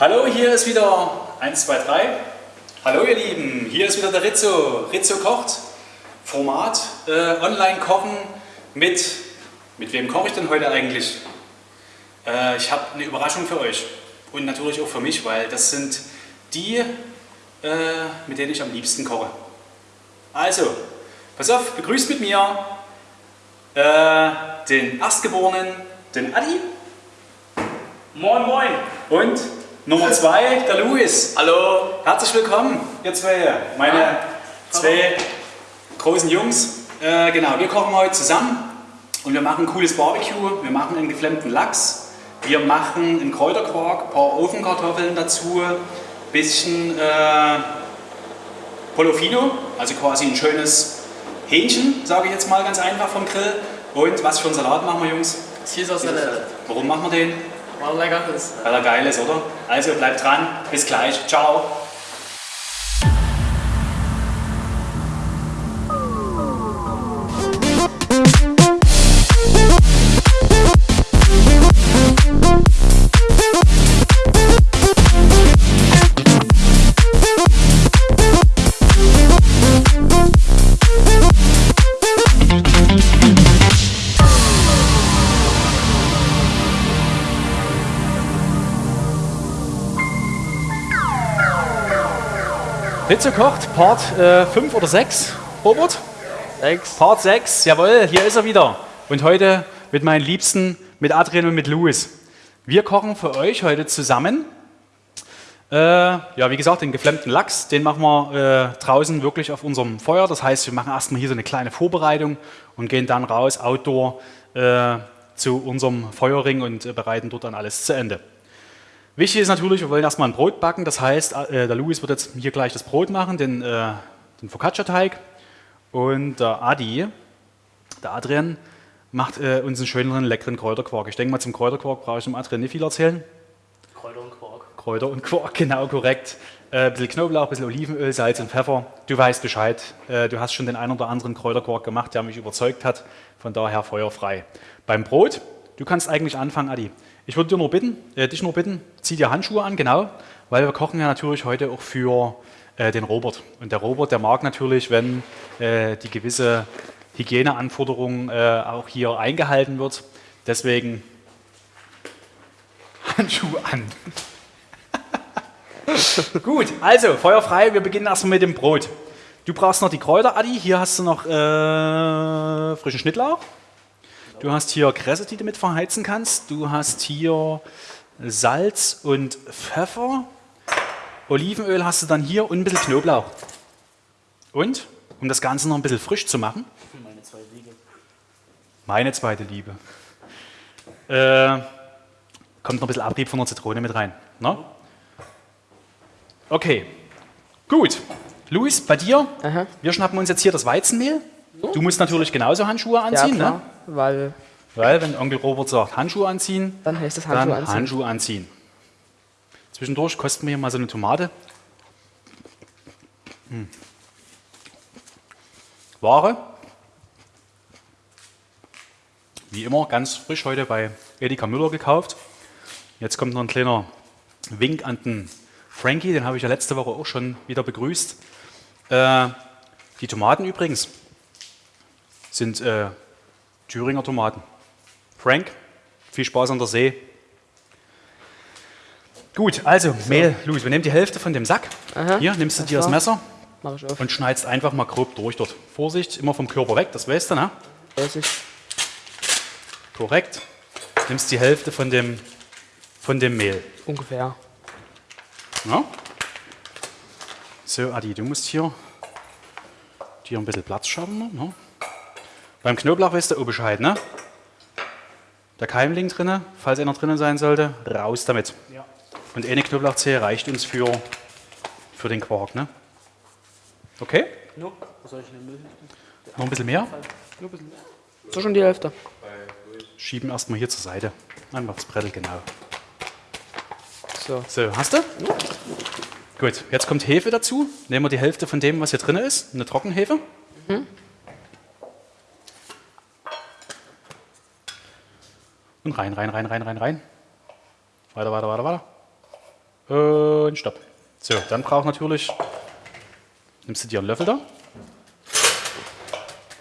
Hallo, hier ist wieder 1, 2, 3. Hallo ihr Lieben, hier ist wieder der Rizzo. Rizzo kocht. Format äh, Online-Kochen mit... Mit wem koche ich denn heute eigentlich? Äh, ich habe eine Überraschung für euch. Und natürlich auch für mich, weil das sind die, äh, mit denen ich am liebsten koche. Also, pass auf, begrüßt mit mir äh, den Erstgeborenen, den Adi. Moin, moin. Und Nummer zwei, der Luis. Hallo. Herzlich willkommen, ihr zwei, meine zwei großen Jungs. Äh, genau, wir kochen heute zusammen und wir machen ein cooles Barbecue. Wir machen einen geflammten Lachs. Wir machen einen Kräuterquark, ein paar Ofenkartoffeln dazu, bisschen äh, Polofino, also quasi ein schönes Hähnchen, sage ich jetzt mal ganz einfach vom Grill. Und was für einen Salat machen wir, Jungs? Caesar Salad. Warum machen wir den? War lecker ist. Weil er geil ist, oder? Also bleibt dran, bis gleich, ciao. Ritze kocht, Part 5 oder 6, Robert? Sechs. Part 6, jawohl, hier ist er wieder. Und heute mit meinen Liebsten, mit Adrian und mit Louis. Wir kochen für euch heute zusammen. Äh, ja, wie gesagt, den geflammten Lachs, den machen wir äh, draußen wirklich auf unserem Feuer. Das heißt, wir machen erstmal hier so eine kleine Vorbereitung und gehen dann raus, outdoor, äh, zu unserem Feuerring und äh, bereiten dort dann alles zu Ende. Wichtig ist natürlich, wir wollen erstmal ein Brot backen. Das heißt, äh, der Louis wird jetzt hier gleich das Brot machen, den, äh, den Focaccia-Teig. Und der Adi, der Adrian, macht äh, uns einen schöneren, leckeren Kräuterquark. Ich denke mal, zum Kräuterquark brauche ich dem Adrian nicht viel erzählen. Kräuter und Quark. Kräuter und Quark, genau korrekt. Äh, ein bisschen Knoblauch, ein bisschen Olivenöl, Salz und Pfeffer. Du weißt Bescheid. Äh, du hast schon den einen oder anderen Kräuterquark gemacht, der mich überzeugt hat. Von daher feuerfrei. Beim Brot, du kannst eigentlich anfangen, Adi. Ich würde dir nur bitten, äh, dich nur bitten, zieh dir Handschuhe an, genau, weil wir kochen ja natürlich heute auch für äh, den Robert. Und der Robert, der mag natürlich, wenn äh, die gewisse Hygieneanforderung äh, auch hier eingehalten wird. Deswegen Handschuhe an. Gut, also Feuer frei, wir beginnen erstmal mit dem Brot. Du brauchst noch die Kräuter, Adi. Hier hast du noch äh, frischen Schnittlauch. Du hast hier Kresse, die du mit verheizen kannst. Du hast hier Salz und Pfeffer. Olivenöl hast du dann hier und ein bisschen Knoblauch. Und, um das Ganze noch ein bisschen frisch zu machen, Meine zwei Liege. meine zweite Liebe, äh, kommt noch ein bisschen Abrieb von der Zitrone mit rein. Ne? Okay, gut. Luis, bei dir, Aha. wir schnappen uns jetzt hier das Weizenmehl. Du musst natürlich genauso Handschuhe Ja, anziehen, klar, ne? weil weil wenn Onkel Robert sagt Handschuhe anziehen, dann heißt es dann Handschuhe anziehen. Handschuhe anziehen. Zwischendurch kosten wir hier mal so eine Tomate. Hm. Ware. Wie immer, ganz frisch heute bei Edeka Müller gekauft. Jetzt kommt noch ein kleiner Wink an den Frankie, den habe ich ja letzte Woche auch schon wieder begrüßt. Äh, die Tomaten übrigens sind äh, Thüringer Tomaten. Frank, viel Spaß an der See. Gut, also Mehl, Louis, wir nehmen die Hälfte von dem Sack. Aha, Hier nimmst du alles dir das. Messer Mach ich auf. und schneidest einfach mal grob durch dort. Vorsicht, immer vom Körper weg, das weißt du, ne? Weiß ich. Korrekt. Nimmst die Hälfte von dem, von dem Mehl. Ungefähr. Ja? So, Adi, du musst hier dir ein bisschen Platz schaffen. Ne? Beim Knoblauch du auch Bescheid, ne? Der Keimling drinne, falls einer drinnen sein sollte, raus damit. Ja. Und eine Knoblauchzehe reicht uns für, für den Quark, ne? Okay? No. Soll ich in den Müll? Noch ein bisschen mehr? Nur ein bisschen. So schon die Hälfte. Schieben erstmal hier zur Seite. Einfach das Brettel, genau. So. So, hast du? Gut, jetzt kommt Hefe dazu. Nehmen wir die Hälfte von dem, was hier drin ist. Eine Trockenhefe. Und rein, rein, rein, rein, rein, rein. Weiter, weiter, weiter, weiter. Und stopp. So, dann braucht natürlich, nimmst du dir einen Löffel da,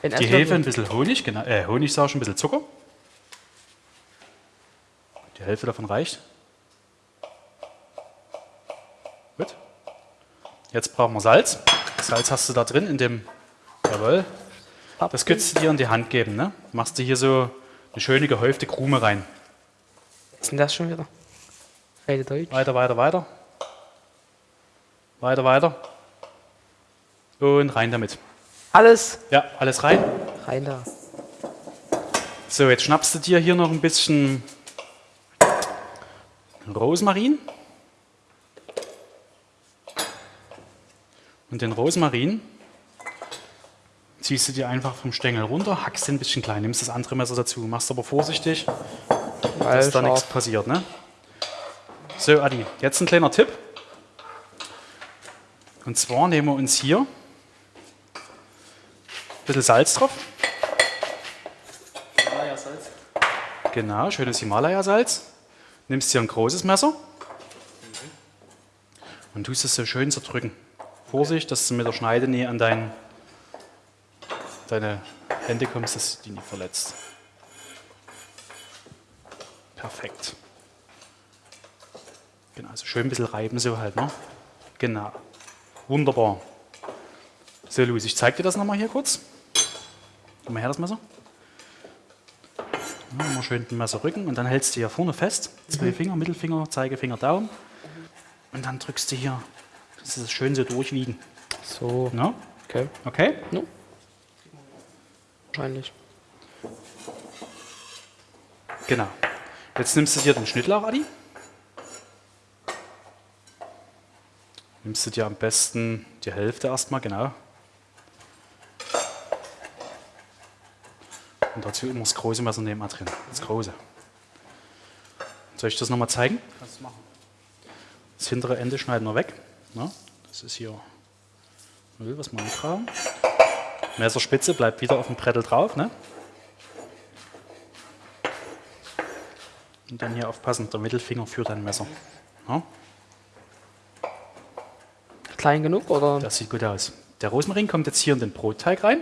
In die. Hefe, ein bisschen Honig, genau, äh, Honig sag ich ein bisschen Zucker. Die Hälfte davon reicht. Gut. Jetzt brauchen wir Salz. Salz hast du da drin in dem, jawohl. Das könntest du dir in die Hand geben, ne? Machst du hier so eine schöne gehäufte Krume rein. Was ist denn das schon wieder? Rede Deutsch. Weiter, weiter, weiter. Weiter, weiter. Und rein damit. Alles Ja, alles rein. rein da. So, jetzt schnappst du dir hier noch ein bisschen Rosmarin. Und den Rosmarin ziehst du dir einfach vom Stängel runter, hackst den ein bisschen klein, nimmst das andere Messer dazu, machst aber vorsichtig, Weil dass da nichts passiert. Ne? So, Adi, jetzt ein kleiner Tipp. Und zwar nehmen wir uns hier ein bisschen Salz drauf. Himalaya-Salz. Genau, schönes Himalaya-Salz. Nimmst dir ein großes Messer und tust es so schön zerdrücken. Vorsicht, dass du mit der Schneidenähe an dein, deine Hände kommst, dass du die nicht verletzt. Perfekt. Genau, also schön ein bisschen reiben so halt, ne? Genau. Wunderbar. So, Luis, ich zeig dir das nochmal hier kurz. Gib mal her das Messer. Ja, immer schön den Messer rücken und dann hältst du hier vorne fest. Zwei Finger, Mittelfinger, Zeigefinger, Daumen. Und dann drückst du hier, das ist schön so durchwiegen. So, Ne? okay. Okay? Wahrscheinlich. Genau. Jetzt nimmst du dir den Schnittlauch, Adi. Nimmst du dir am besten die Hälfte erstmal, genau. Und dazu immer das große Messer wir drin. Das große. Soll ich das nochmal zeigen? Kannst du machen. Das hintere Ende schneiden wir weg. Ne? Das ist hier Müll, was wir nicht. Messerspitze bleibt wieder auf dem Brettel drauf. Ne? Und dann hier aufpassen, der Mittelfinger führt ein Messer. Ne? Klein genug oder? Das sieht gut aus. Der Rosmarin kommt jetzt hier in den Brotteig rein.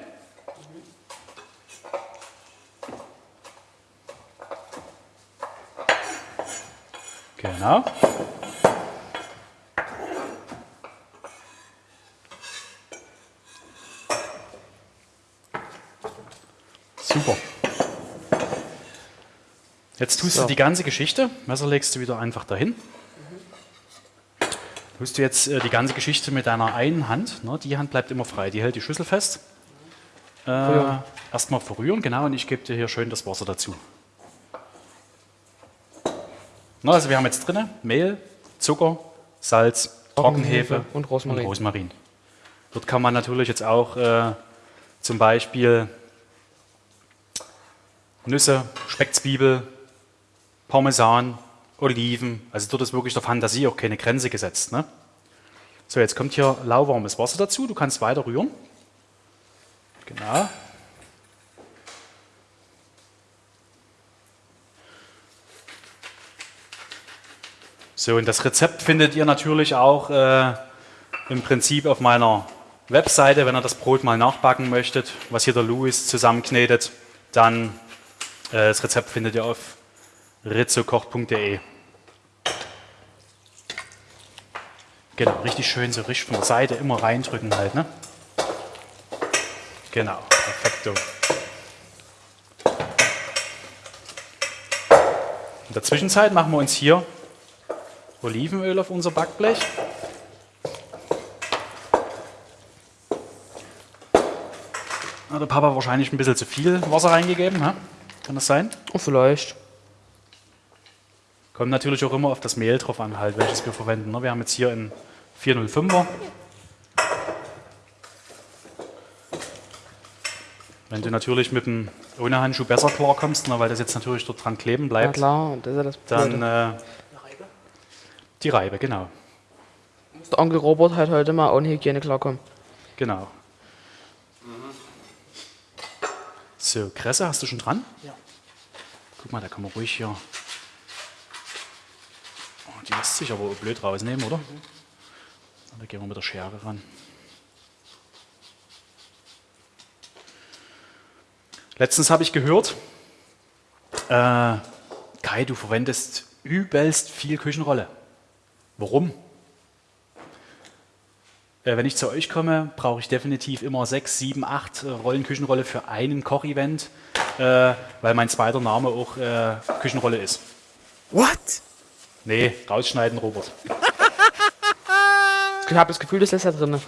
Genau. Jetzt tust So. du die ganze Geschichte, Messer legst du wieder einfach dahin. Tust du jetzt äh, die ganze Geschichte mit deiner einen Hand, ne, die Hand bleibt immer frei, die hält die Schüssel fest. Äh. Erstmal verrühren, genau, und ich gebe dir hier schön das Wasser dazu. Na, also wir haben jetzt drin Mehl, Zucker, Salz, Trockenhefe Trockenhefe und Rosmarin. Und Rosmarin. Dort kann man natürlich jetzt auch äh, zum Beispiel Nüsse, Speckzwiebel, Parmesan, Oliven. Also dort ist wirklich der Fantasie auch keine Grenze gesetzt. Ne? So, jetzt kommt hier lauwarmes Wasser dazu. Du kannst weiter rühren. Genau. So, und das Rezept findet ihr natürlich auch äh, im Prinzip auf meiner Webseite, wenn ihr das Brot mal nachbacken möchtet, was hier der Louis zusammenknetet, dann äh, das Rezept findet ihr auf rizzokocht.de. Genau, richtig schön so richtig von der Seite immer reindrücken halt, ne? Genau, perfekto. In der Zwischenzeit machen wir uns hier Olivenöl auf unser Backblech. Hat der Papa wahrscheinlich ein bisschen zu viel Wasser reingegeben, hä? kann das sein? Oh, vielleicht. Kommt natürlich auch immer auf das Mehl drauf an, halt, welches wir verwenden. ne? Wir haben jetzt hier einen 405er. Wenn du natürlich mit dem ohne Handschuh besser klarkommst, ne, weil das jetzt natürlich dort dran kleben Ja bleibt, klar, das ist ja das dann äh, Eine Reibe. die Reibe, genau. Muss der Onkel Robert halt heute mal ohne Hygiene klarkommen. Genau. So, Kresse hast du schon dran? Ja. Guck mal, da kann man ruhig hier. Die lässt sich aber blöd rausnehmen, oder? Da gehen wir mit der Schere ran. Letztens habe ich gehört, äh, Kai, du verwendest übelst viel Küchenrolle. Warum? Äh, wenn ich zu euch komme, brauche ich definitiv immer sechs, sieben, acht äh, Rollen Küchenrolle für einen Kochevent, äh, weil mein zweiter Name auch äh, Küchenrolle ist. What? Nee, rausschneiden, Robert. Ich habe das Gefühl, das lässt da drin.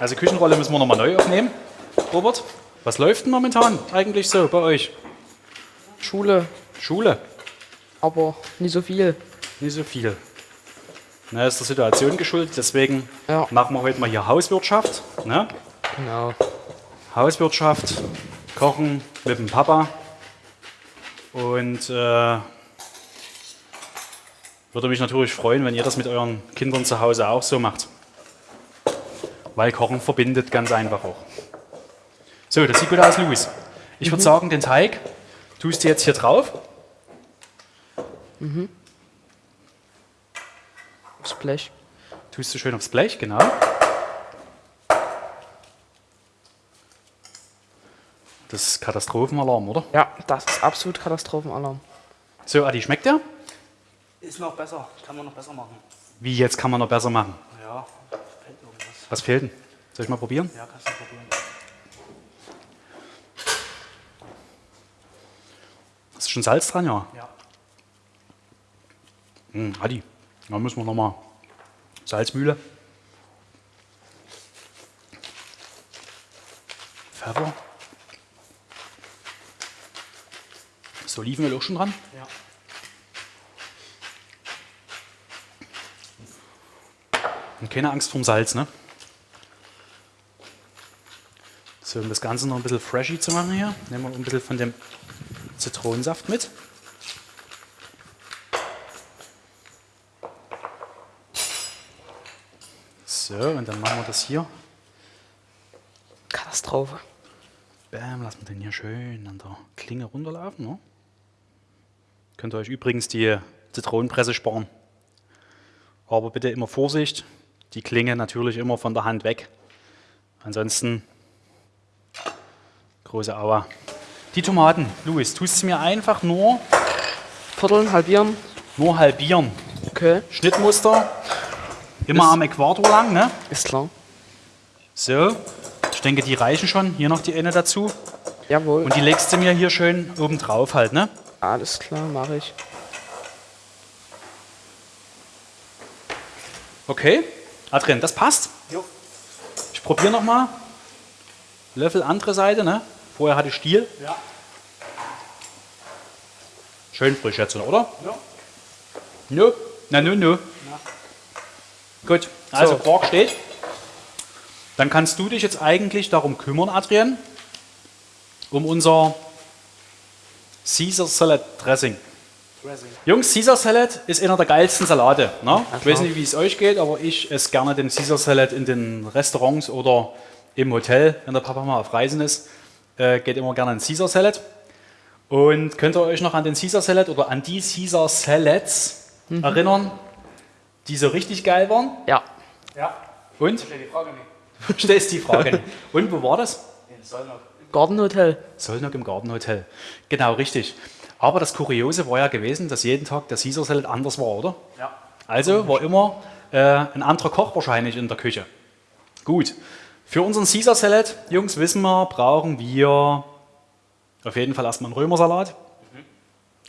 Also Küchenrolle müssen wir nochmal neu aufnehmen. Robert, was läuft denn momentan eigentlich so bei euch? Schule, Schule? aber nicht so viel. Nicht so viel. Na, ist der Situation geschuldet, deswegen Ja. machen wir heute mal hier Hauswirtschaft. Ne? Genau. Hauswirtschaft, Kochen mit dem Papa. Und äh, würde mich natürlich freuen, wenn ihr das mit euren Kindern zu Hause auch so macht. Weil Kochen verbindet ganz einfach auch. So, das sieht gut aus, Luis. Ich würde sagen, den Teig tust du jetzt hier drauf. Das Blech. Tust du schön aufs Blech, genau. Das ist Katastrophenalarm, oder? Ja, das ist absolut Katastrophenalarm. So, Adi, schmeckt der? Ist noch besser. Kann man noch besser machen. Wie, jetzt kann man noch besser machen? Ja, fällt irgendwas. Was fehlt denn? Soll ich mal probieren? Ja, kannst du probieren. Ist schon Salz dran, ja? Ja. Hm, Adi, da müssen wir nochmal Salzmühle. Pfeffer. Ist Olivenöl auch schon dran? Ja. Und keine Angst vorm Salz, ne? So, um das Ganze noch ein bisschen freshy zu machen hier, nehmen wir ein bisschen von dem Zitronensaft mit. So, und dann machen wir das hier. Katastrophe. Bam, lassen wir den hier schön an der Klinge runterlaufen. Ne? Könnt ihr euch übrigens die Zitronenpresse sparen. Aber bitte immer Vorsicht, die Klinge natürlich immer von der Hand weg. Ansonsten große Aua. Die Tomaten, Luis, tust du mir einfach nur, Vierteln, halbieren. nur halbieren. Okay, Schnittmuster, immer Ist- am Äquator lang. Ne? ist klar. So, ich denke, die reichen schon. Hier noch die eine dazu. Jawohl. Und die legst du mir hier schön oben drauf halt, ne? Alles klar, mache ich. Okay, Adrian, das passt. Jo. Ich probiere nochmal. Löffel andere Seite, ne? Vorher hatte ich Stiel. Ja. Schön frisch jetzt, oder? Ja. Nö. Na, nö, nö. Gut, also So. Quark steht. Dann kannst du dich jetzt eigentlich darum kümmern, Adrian, um unser Caesar Salad Dressing. Dressing. Jungs, Caesar Salad ist einer der geilsten Salate. Ne? Ich weiß nicht, wie es euch geht, aber ich esse gerne den Caesar Salad in den Restaurants oder im Hotel, wenn der Papa mal auf Reisen ist. Äh, geht immer gerne an Caesar Salad. Und könnt ihr euch noch an den Caesar Salad oder an die Caesar Salads Mhm. erinnern, die so richtig geil waren? Ja. Ja. Und? Stell die Frage nicht. Du stellst die Frage. nicht. Und wo war das? In Gartenhotel. Sollnock im Gartenhotel. Genau, richtig. Aber das Kuriose war ja gewesen, dass jeden Tag der Caesar Salad anders war, oder? Ja. Also war immer äh, ein anderer Koch wahrscheinlich in der Küche. Gut. Für unseren Caesar Salad, Jungs, wissen wir, brauchen wir auf jeden Fall erstmal einen Römersalat.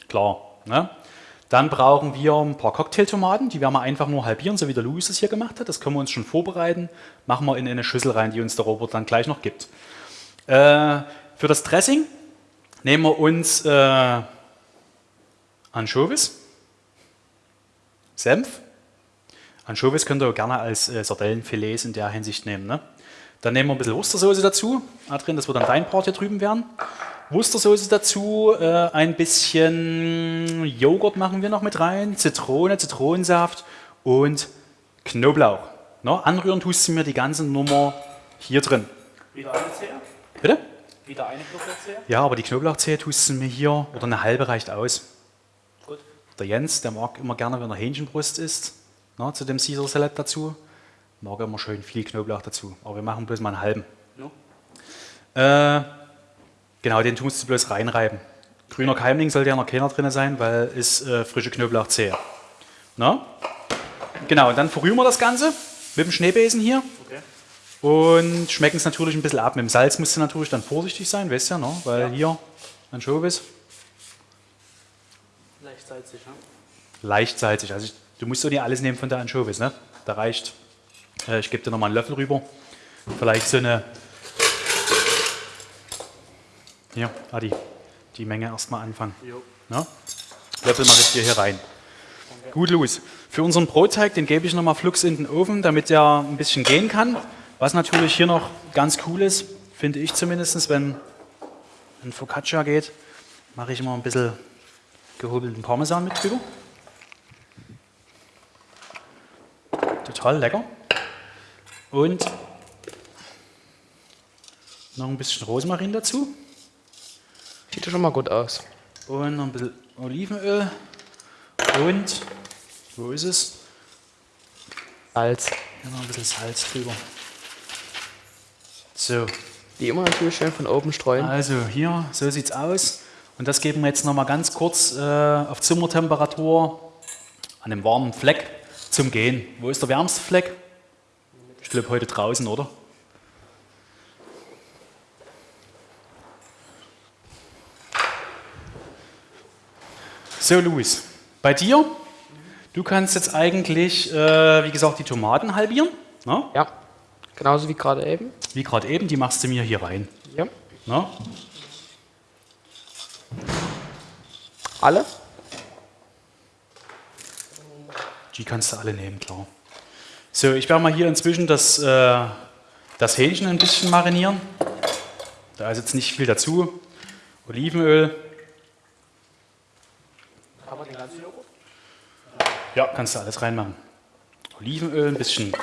Klar. Ne? Dann brauchen wir ein paar Cocktailtomaten, die werden wir einfach nur halbieren, so wie der Louis es hier gemacht hat. Das können wir uns schon vorbereiten. Machen wir in eine Schüssel rein, die uns der Robert dann gleich noch gibt. Äh, für das Dressing nehmen wir uns äh, Anchovies, Senf. Anchovies könnt ihr gerne als äh, Sardellenfilets in der Hinsicht nehmen. Ne? Dann nehmen wir ein bisschen Wustersoße dazu. Adrian, das wird dann dein Part hier drüben werden. Wustersoße dazu, äh, ein bisschen Joghurt machen wir noch mit rein, Zitrone, Zitronensaft und Knoblauch. Ne? Anrühren tust du mir die ganze Nummer hier drin. Wieder alles her? Bitte? Wieder eine Knoblauchzehe? Ja, aber die Knoblauchzehe tust du mir hier, oder eine halbe reicht aus. Gut. Der Jens, der mag immer gerne, wenn er Hähnchenbrust isst, na, zu dem Caesar Salad dazu, mag er immer schön viel Knoblauch dazu. Aber wir machen bloß mal einen halben. No? Äh, genau, den tust du bloß reinreiben. Grüner Keimling sollte ja noch keiner drin sein, weil ist äh, frische Knoblauchzehe. Na? Genau, und dann verrühren wir das Ganze mit dem Schneebesen hier Okay. Und schmecken es natürlich ein bisschen ab. Mit dem Salz musst du natürlich dann vorsichtig sein, weißt du ja, ne? weil Ja. hier Anchovies Leicht salzig, ne? leicht salzig. Also ich, du musst doch nicht alles nehmen von der Anchovies, ne? Da reicht, äh, ich gebe dir nochmal einen Löffel rüber. Vielleicht so eine, hier, Adi, die Menge erstmal anfangen. Jo. Ne? Löffel mache ich dir hier rein. Gut, Luis. Für unseren Brotteig, den gebe ich nochmal flugs in den Ofen, damit der ein bisschen gehen kann. Was natürlich hier noch ganz cool ist, finde ich zumindest, wenn ein Focaccia geht, mache ich immer ein bisschen gehobelten Parmesan mit drüber. Total lecker. Und noch ein bisschen Rosmarin dazu. Sieht ja schon mal gut aus. Und noch ein bisschen Olivenöl. Und, wo ist es? Salz. Hier noch ein bisschen Salz drüber. So, Wie immer natürlich schön von oben streuen. also hier, so sieht's aus. Und das geben wir jetzt noch mal ganz kurz äh, auf Zimmertemperatur an einem warmen Fleck zum Gehen. Wo ist der wärmste Fleck? Ich glaube heute draußen, oder? So, Luis, bei dir, du kannst jetzt eigentlich, äh, wie gesagt, die Tomaten halbieren. Ne? Ja. Genauso wie gerade eben. Wie gerade eben, die machst du mir hier rein. Ja. Ne? Alle? Die kannst du alle nehmen, klar. So, ich werde mal hier inzwischen das, äh, das Hähnchen ein bisschen marinieren. Da ist jetzt nicht viel dazu. Olivenöl. Aber den ganzen Joghurt? Ja, kannst du alles reinmachen. Olivenöl, ein bisschen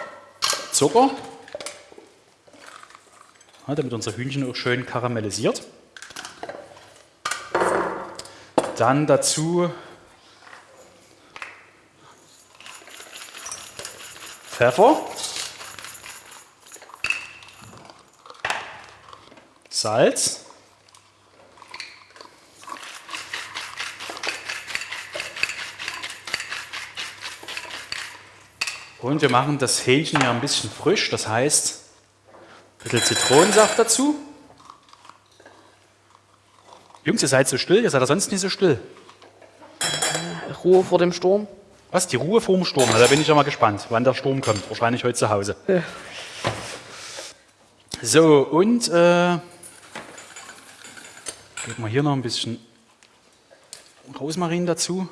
Zucker. Damit unser Hühnchen auch schön karamellisiert. Dann dazu Pfeffer. Salz. Und wir machen das Hähnchen ja ein bisschen frisch, das heißt, bisschen Zitronensaft dazu. Jungs, ihr seid so still, ihr seid ja sonst nicht so still. Ruhe vor dem Sturm. Was? Die Ruhe vorm Sturm? Na, da bin ich ja mal gespannt, wann der Sturm kommt. Wahrscheinlich heute zu Hause. Ja. So, und äh, geben wir hier noch ein bisschen Rosmarin dazu.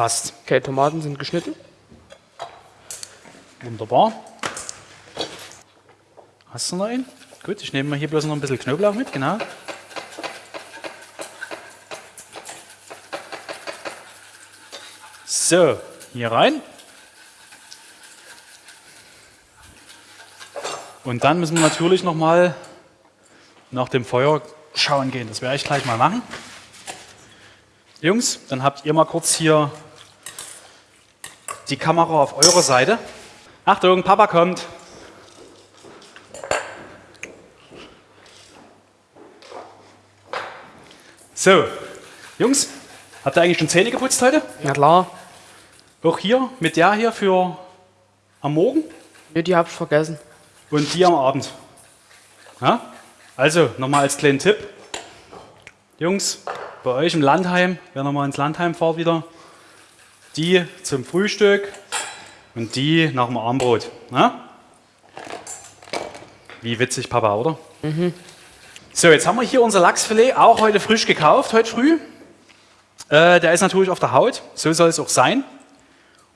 Passt. Okay, Tomaten sind geschnitten. Wunderbar. Hast du noch einen? Gut, ich nehme mal hier bloß noch ein bisschen Knoblauch mit, genau. So, hier rein. Und dann müssen wir natürlich noch mal nach dem Feuer schauen gehen. Das werde ich gleich mal machen. Jungs, dann habt ihr mal kurz hier die Kamera auf eurer Seite. Achtung, Papa kommt. So, Jungs, habt ihr eigentlich schon Zähne geputzt heute? Na klar. Auch hier mit der hier für am Morgen Ja, die hab ich vergessen. und die am Abend. Ja? Also, nochmal als kleinen Tipp. Jungs, bei euch im Landheim, wer nochmal ins Landheim fahrt wieder, die zum Frühstück und die nach dem Armbrot. Na? Wie witzig, Papa, oder? So, jetzt haben wir hier unser Lachsfilet, auch heute frisch gekauft, heute früh. Äh, der ist natürlich auf der Haut, so soll es auch sein.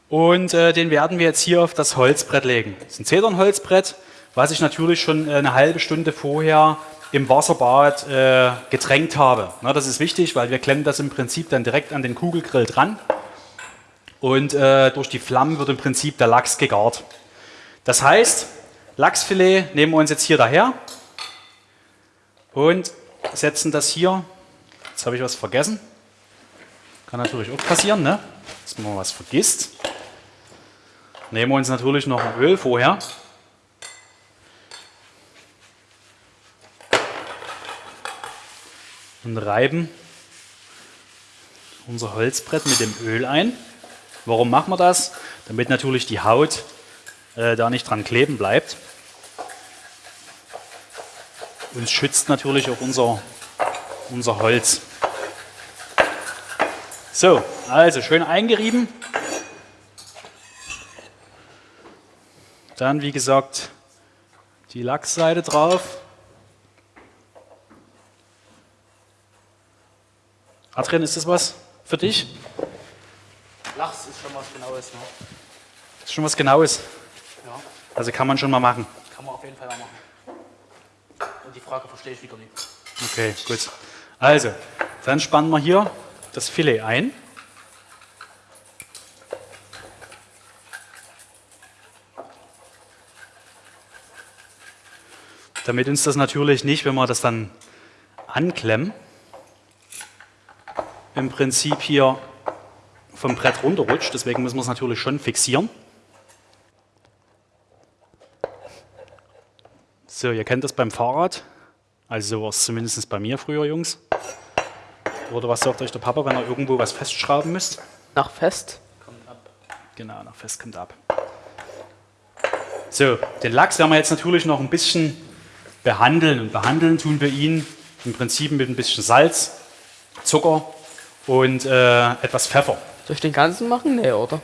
Und äh, den werden wir jetzt hier auf das Holzbrett legen. Das ist ein Zedernholzbrett, was ich natürlich schon äh, eine halbe Stunde vorher im Wasserbad äh, getränkt habe. Na, das ist wichtig, weil wir klemmen das im Prinzip dann direkt an den Kugelgrill dran. Und äh, durch die Flammen wird im Prinzip der Lachs gegart. Das heißt, Lachsfilet nehmen wir uns jetzt hier daher und setzen das hier. Jetzt habe ich was vergessen. Kann natürlich auch passieren, ne? dass man was vergisst. Nehmen wir uns natürlich noch ein Öl vorher. Und reiben unser Holzbrett mit dem Öl ein. Warum machen wir das? Damit natürlich die Haut äh, da nicht dran kleben bleibt. Und schützt natürlich auch unser, unser Holz. So, also schön eingerieben. Dann, wie gesagt, die Lachsseite drauf. Adrian, ist das was für dich? Lachs ist schon was Genaues, ne? Das ist schon was Genaues. Ja, Also kann man schon mal machen. kann man auf jeden Fall mal machen. Und die Frage verstehe ich wieder nicht. Okay, gut. Also, dann spannen wir hier das Filet ein. Damit uns das natürlich nicht, wenn wir das dann anklemmen, im Prinzip hier vom Brett runterrutscht. Deswegen müssen wir es natürlich schon fixieren. So, ihr kennt das beim Fahrrad. Also so war es zumindest bei mir früher, Jungs. Oder was sagt euch der Papa, wenn er irgendwo was festschrauben müsst? Nach Fest. Kommt ab. Genau, nach fest kommt ab. So, den Lachs werden wir jetzt natürlich noch ein bisschen behandeln. Und behandeln tun wir ihn im Prinzip mit ein bisschen Salz, Zucker und äh, etwas Pfeffer. Soll ich den ganzen machen? Nee, oder?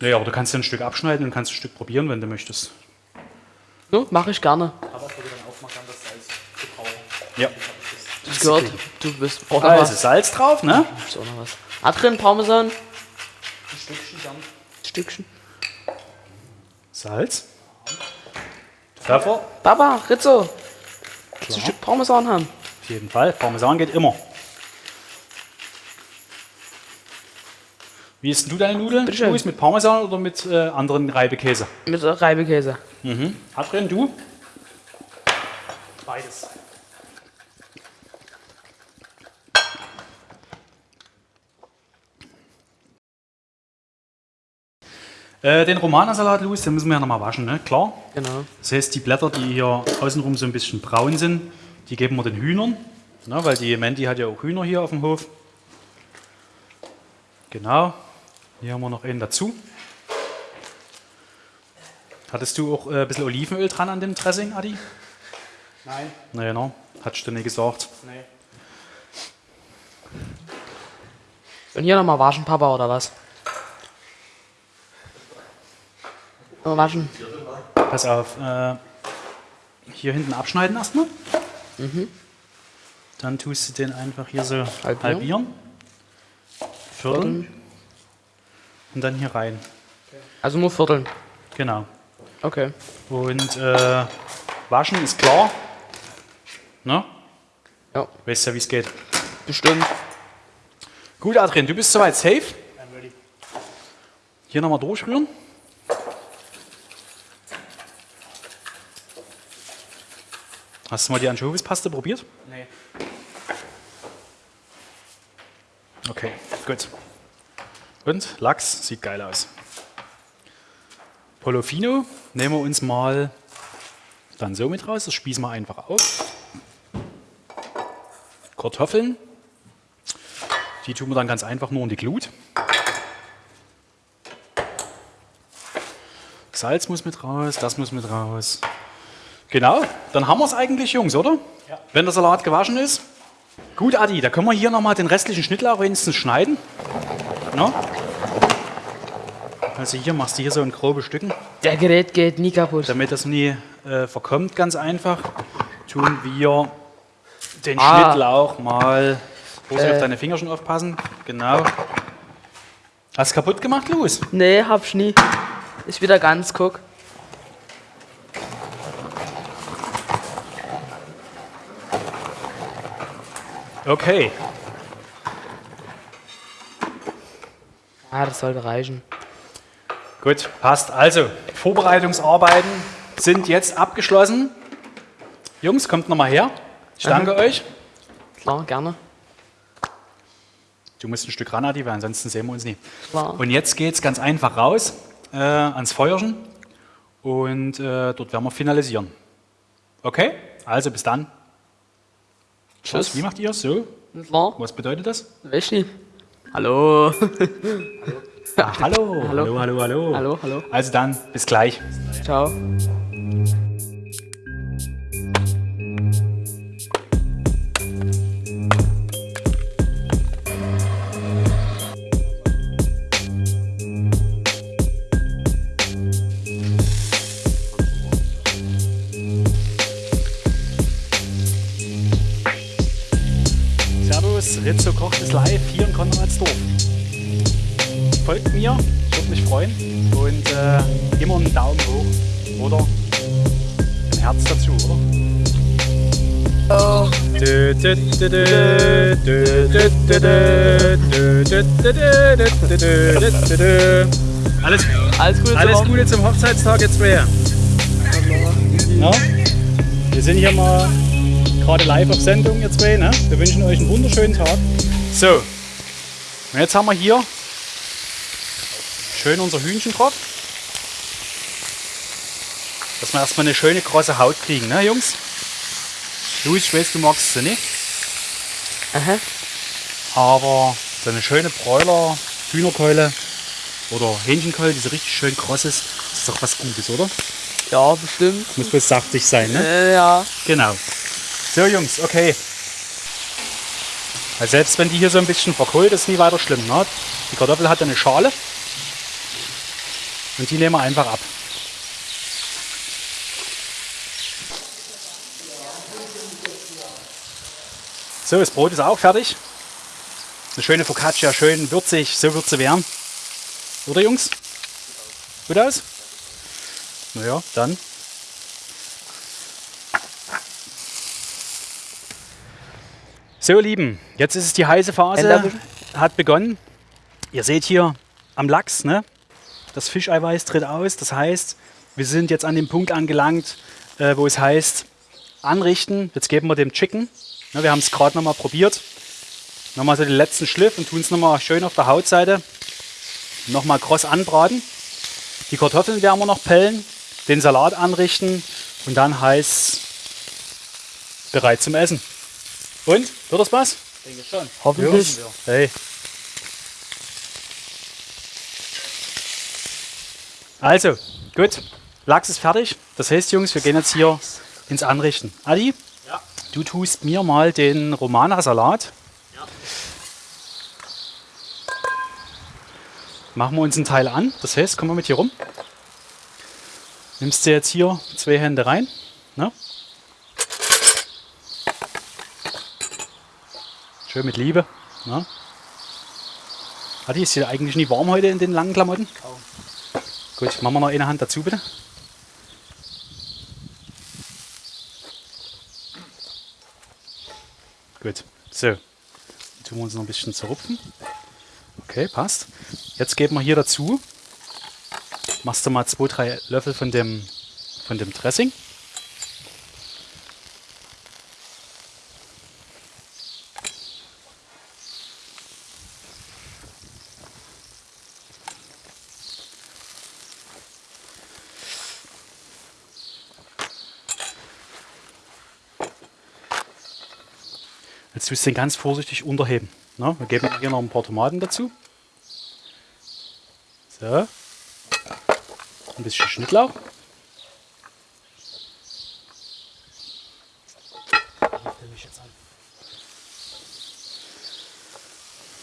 Naja, aber du kannst dir ein Stück abschneiden und kannst ein Stück probieren, wenn du möchtest. No, mache ich gerne. Aber ich würde dann aufmachen, das Salz zu brauchen. Ja. Ich gehört, du bist. Brauchst noch Also was? Salz drauf, ne? Ist auch noch was. Adrian, Parmesan. Ein Stückchen gern. Stückchen. Salz. Pfeffer. Papa, Rizzo. Du ein Stück Parmesan haben? Auf jeden Fall. Parmesan geht immer. Wie isst denn du deine Nudeln? Bitteschön. Luis, mit Parmesan oder mit äh, anderen Reibekäse? Mit Reibekäse. Mhm. Adrian, du? Beides. Äh, den Romanasalat, Luis, den müssen wir ja nochmal waschen, ne? Klar. Genau. Das heißt, die Blätter, die hier außenrum so ein bisschen braun sind, die geben wir den Hühnern. Ne? Weil die Mandy hat ja auch Hühner hier auf dem Hof. Genau. Hier haben wir noch einen dazu. Hattest du auch äh, ein bisschen Olivenöl dran an dem Dressing, Adi? Nein, Naja, no. Hattest du nicht gesagt. nee. Und hier nochmal waschen, Papa, oder was? Mal waschen. Pass auf. Äh, hier hinten abschneiden erstmal. Dann tust du den einfach hier so Halbieren. halbieren. Vierteln. Und dann hier rein. Also nur Vierteln. Genau. Okay. Und äh, waschen ist klar. Ne? Ja, Weißt ja, wie es geht. bestimmt. Gut, Adrian, du bist soweit safe. I'm ready. Hier nochmal durchrühren. Hast du mal die Anchovispaste probiert? Nee. Okay, gut. Und Lachs sieht geil aus. Polofino nehmen wir uns mal dann so mit raus. Das spießen wir einfach auf. Kartoffeln. Die tun wir dann ganz einfach nur in die Glut. Salz muss mit raus, das muss mit raus. Genau, dann haben wir es eigentlich, Jungs, oder? Ja. Wenn der Salat gewaschen ist. Gut, Adi, da können wir hier nochmal den restlichen Schnittlauch wenigstens schneiden. No? Also hier machst du hier so in grobe Stücken, Der Gerät geht nie kaputt. damit das nie äh, verkommt, ganz einfach. Tun wir den Ah. Schnittlauch mal. Muss Äh. auf deine Finger schon aufpassen. Genau. Hast du kaputt gemacht, Louis? Nee, hab ich nie. Ist wieder ganz, guck. Okay. Ah, das sollte reichen. Gut, passt. Also, Vorbereitungsarbeiten sind jetzt abgeschlossen. Jungs, kommt nochmal her. Ich danke euch. Klar, gerne. Du musst ein Stück ran, Adi, weil ansonsten sehen wir uns nie. Klar. Und jetzt geht es ganz einfach raus äh, ans Feuerchen und äh, dort werden wir finalisieren. Okay? Also bis dann. Tschüss. Was, wie macht ihr so? Klar. Was bedeutet das? Weiß nicht. Hallo. Ah, hallo. hallo, hallo, hallo. hallo, hallo. Also dann, bis gleich. Ciao. mir. Ich würde mich freuen. Und äh, immer einen Daumen hoch oder ein Herz dazu, oder? Alles, alles Gute, alles zum, Gute zum Hochzeitstag jetzt mehr. Ja? Wir sind hier mal gerade live auf Sendung, ihr zwei. Ne? Wir wünschen euch einen wunderschönen Tag. So, und jetzt haben wir hier schön unser Hühnchen drauf. Dass wir erstmal eine schöne große Haut kriegen, ne Jungs? Luis, ich weiß, du magst sie nicht, Aha. aber so eine schöne Bräuler, Hühnerkeule oder Hähnchenkeule, die so richtig schön kross ist, ist doch was Gutes, oder? Ja, bestimmt. Muss wohl saftig sein, ne? Äh, ja. Genau. So Jungs, okay. Also selbst wenn die hier so ein bisschen verkohlt, ist nie weiter schlimm. Ne? Die Kartoffel hat eine Schale und die nehmen wir einfach ab. So, das Brot ist auch fertig. Eine schöne Focaccia, schön würzig, so wird sie werden. Oder Jungs? Gut aus? Naja, dann So, ihr Lieben, jetzt ist es die heiße Phase, hat begonnen. Ihr seht hier am Lachs, ne? Das Fischeiweiß tritt aus. Das heißt, wir sind jetzt an dem Punkt angelangt, äh, wo es heißt, anrichten. Jetzt geben wir dem Chicken. Ne, wir haben es gerade nochmal probiert. Nochmal so den letzten Schliff und tun es nochmal schön auf der Hautseite. Nochmal kross anbraten. Die Kartoffeln werden wir noch pellen, den Salat anrichten und dann heißt bereit zum Essen. Und? Wird das was? Denke schon. Hoffentlich. Hey. Also, gut. Lachs ist fertig. Das heißt, Jungs, wir gehen jetzt hier ins Anrichten. Adi, Ja. du tust mir mal den Romana-Salat. Ja. Machen wir uns einen Teil an. Das heißt, komm mal mit hier rum. Nimmst du jetzt hier zwei Hände rein. Ne? Schön mit Liebe. Ne? Adi, ist hier eigentlich nie warm heute in den langen Klamotten? Kaum. Gut, machen wir noch eine Hand dazu, bitte. Gut, so. Dann tun wir uns noch ein bisschen zerrupfen. Okay, passt. Jetzt geben wir hier dazu, machst du mal zwei, drei Löffel von dem, von dem Dressing. Jetzt tust du den ganz vorsichtig unterheben. Ne? Wir geben hier noch ein paar Tomaten dazu. So. Ein bisschen Schnittlauch.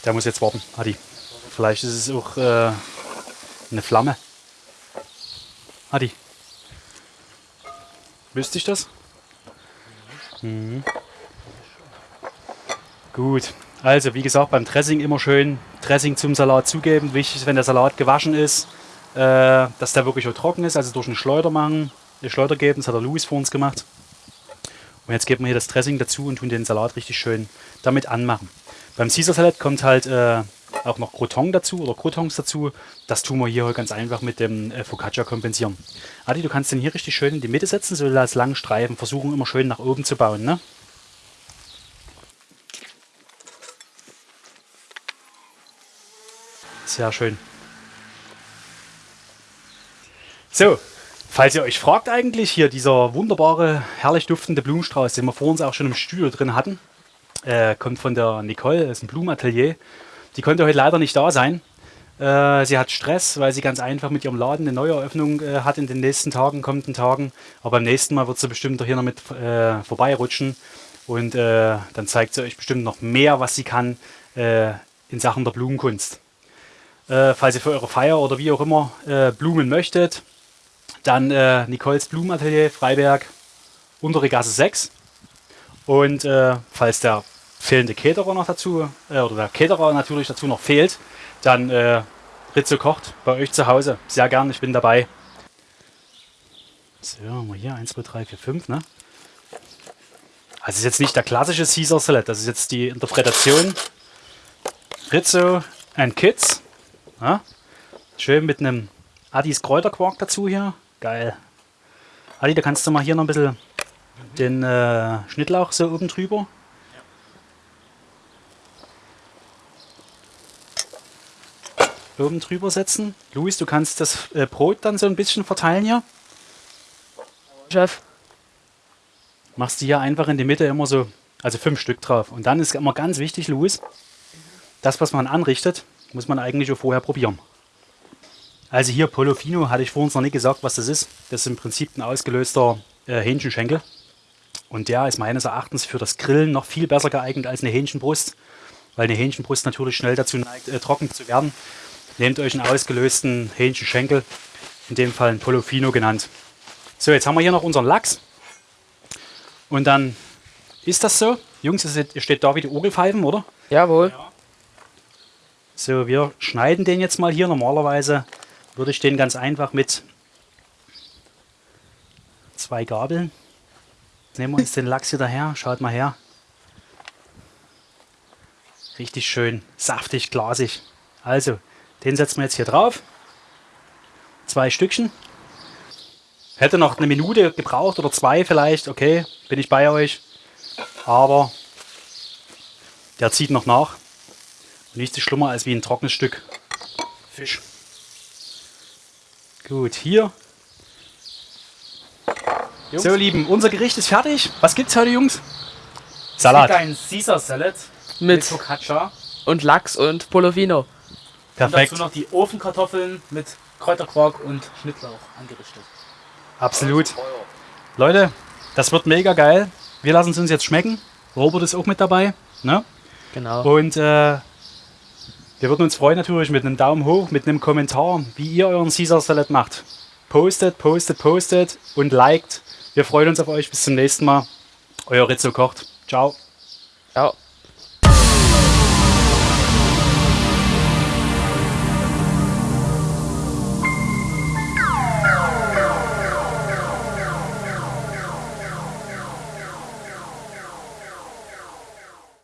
Der muss jetzt warten, Adi. Vielleicht ist es auch äh, eine Flamme. Adi. Wüsste ich das? Mhm. Gut. Also, wie gesagt, beim Dressing immer schön Dressing zum Salat zugeben. Wichtig ist, wenn der Salat gewaschen ist, äh, dass der wirklich auch trocken ist. Also durch einen Schleuder machen, eine Schleuder geben. Das hat der Louis vor uns gemacht. Und jetzt geben wir hier das Dressing dazu und tun den Salat richtig schön damit anmachen. Beim Caesar Salad kommt halt äh, auch noch Croton dazu oder Crotons dazu. Das tun wir hier ganz einfach mit dem äh, Focaccia kompensieren. Adi, du kannst den hier richtig schön in die Mitte setzen, so als langen Streifen. Versuchen immer schön nach oben zu bauen. Ne? Sehr schön. So, falls ihr euch fragt eigentlich, hier dieser wunderbare, herrlich duftende Blumenstrauß, den wir vor uns auch schon im Studio drin hatten, äh, kommt von der Nicole, das ist ein Blumenatelier. Die konnte heute leider nicht da sein. Äh, sie hat Stress, weil sie ganz einfach mit ihrem Laden eine Neueröffnung äh, hat in den nächsten Tagen, kommenden Tagen. Aber beim nächsten Mal wird sie bestimmt hier noch mit äh, vorbeirutschen. Und äh, dann zeigt sie euch bestimmt noch mehr, was sie kann in Sachen der Blumenkunst. Äh, falls ihr für eure Feier oder wie auch immer Blumen möchtet, dann Nicoles Blumenatelier Freiberg, untere Gasse 6. Und falls der fehlende Caterer noch dazu, oder der Caterer natürlich dazu noch fehlt, dann äh, Ritze kocht bei euch zu Hause. Sehr gern, ich bin dabei. So, haben wir hier 1, 2, 3, 4, 5, ne? Also ist jetzt nicht der klassische Caesar Salad, das ist jetzt die Interpretation. Rizzo and Kids. Ja? Schön mit einem Addis Kräuterquark dazu hier. Geil. Adi, da kannst du mal hier noch ein bisschen den äh, Schnittlauch so oben drüber. oben drüber setzen. Luis, du kannst das äh, Brot dann so ein bisschen verteilen hier. Chef. Machst du hier einfach in die Mitte immer so, also fünf Stück drauf. Und dann ist immer ganz wichtig, Luis, das, was man anrichtet, muss man eigentlich schon vorher probieren. Also hier Polofino, hatte ich vorhin noch nicht gesagt, was das ist. Das ist im Prinzip ein ausgelöster äh, Hähnchenschenkel. Und der ist meines Erachtens für das Grillen noch viel besser geeignet als eine Hähnchenbrust, weil eine Hähnchenbrust natürlich schnell dazu neigt, äh, trocken zu werden. Nehmt euch einen ausgelösten Hähnchenschenkel, in dem Fall ein Polofino genannt. So, jetzt haben wir hier noch unseren Lachs. Und dann ist das so. Jungs, ihr steht da wie die Orgelpfeifen, oder? Jawohl. Ja. So, wir schneiden den jetzt mal hier. Normalerweise würde ich den ganz einfach mit zwei Gabeln. Nehmen wir uns den Lachs hier daher. Schaut mal her. Richtig schön, saftig, glasig. Also, den setzen wir jetzt hier drauf. Zwei Stückchen. Hätte noch eine Minute gebraucht oder zwei vielleicht. Okay, bin ich bei euch. Aber der zieht noch nach. Nichts ist schlimmer als wie ein trockenes Stück Fisch. Gut, hier. Jungs. So, Lieben, unser Gericht ist fertig. Was gibt's heute, Jungs? Salat. Es gibt einen Caesar Salad mit, mit Focaccia. Und Lachs und Polovino. Perfekt. Und dazu noch die Ofenkartoffeln mit Kräuterquark und Schnittlauch angerichtet. Absolut. Leute, das wird mega geil. Wir lassen es uns jetzt schmecken. Robert ist auch mit dabei. Ne? Genau. Und äh, wir würden uns freuen natürlich mit einem Daumen hoch, mit einem Kommentar, wie ihr euren Caesar Salad macht. Postet, postet, postet und liked. Wir freuen uns auf euch. Bis zum nächsten Mal. Euer Rizzo kocht. Ciao. Ciao.